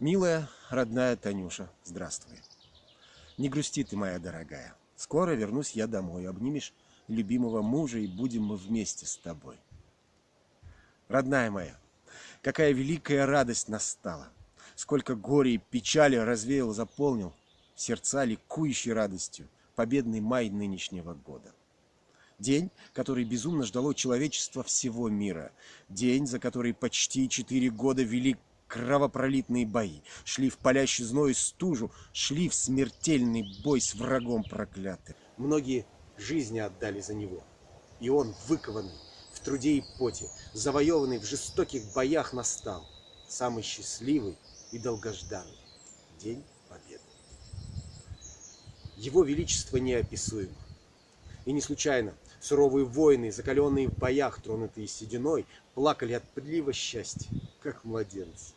Милая, родная Танюша, здравствуй. Не грусти ты, моя дорогая. Скоро вернусь я домой. Обнимешь любимого мужа, и будем мы вместе с тобой. Родная моя, какая великая радость настала. Сколько горя и печали развеял, заполнил сердца ликующей радостью победный май нынешнего года. День, который безумно ждало человечество всего мира. День, за который почти четыре года вели кровопролитные бои, шли в палящий зной стужу, шли в смертельный бой с врагом проклятым. Многие жизни отдали за него. И он, выкованный в труде и поте, завоеванный в жестоких боях, настал самый счастливый и долгожданный день победы. Его величество неописуемо. И не случайно суровые воины, закаленные в боях, тронутые сединой, плакали от прилива счастья, как младенцы.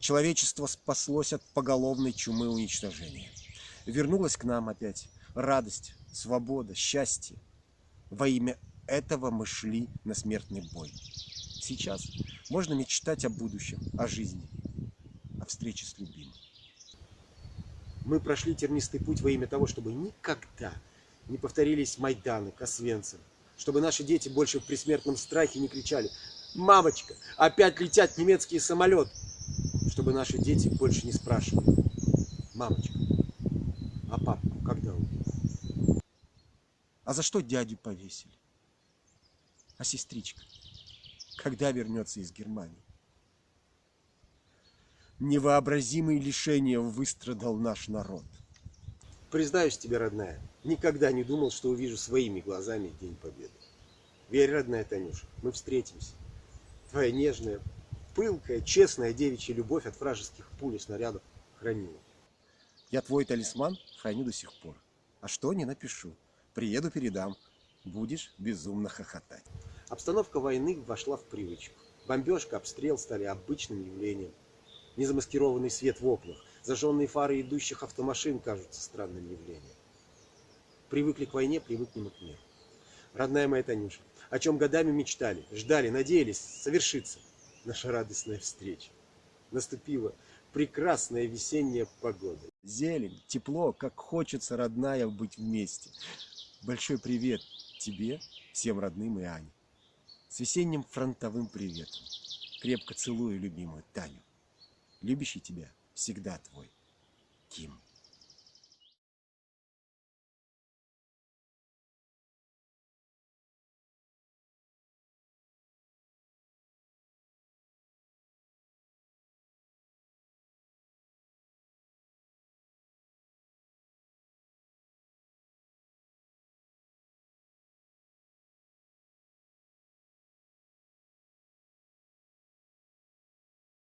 Человечество спаслось от поголовной чумы уничтожения. Вернулось к нам опять радость, свобода, счастье. Во имя этого мы шли на смертный бой. Сейчас можно мечтать о будущем, о жизни, о встрече с любимым. Мы прошли тернистый путь во имя того, чтобы никогда не повторились Майданы, Косвенцев, чтобы наши дети больше в предсмертном страхе не кричали «Мамочка, опять летят немецкие самолеты!» чтобы наши дети больше не спрашивали «Мамочка, а папу когда убили?» А за что дядю повесили? А сестричка? Когда вернется из Германии? Невообразимые лишения выстрадал наш народ. Признаюсь тебе, родная, никогда не думал, что увижу своими глазами День Победы. Верь, родная Танюша, мы встретимся. Твоя нежная, пылкая, честная девичья любовь от вражеских пуль и снарядов хранила. Я твой талисман храню до сих пор. А что, не напишу. Приеду, передам. Будешь безумно хохотать. Обстановка войны вошла в привычку. Бомбежка, обстрел стали обычным явлением. Незамаскированный свет в окнах, зажженные фары идущих автомашин кажутся странным явлением. Привыкли к войне, привыкнем и к миру. Родная моя Танюша, о чем годами мечтали, ждали, надеялись, совершится наша радостная встреча. Наступила прекрасная весенняя погода. Зелень, тепло, как хочется, родная, быть вместе. Большой привет тебе, всем родным и Ане. С весенним фронтовым приветом. Крепко целую любимую Таню. Любящий тебя всегда твой.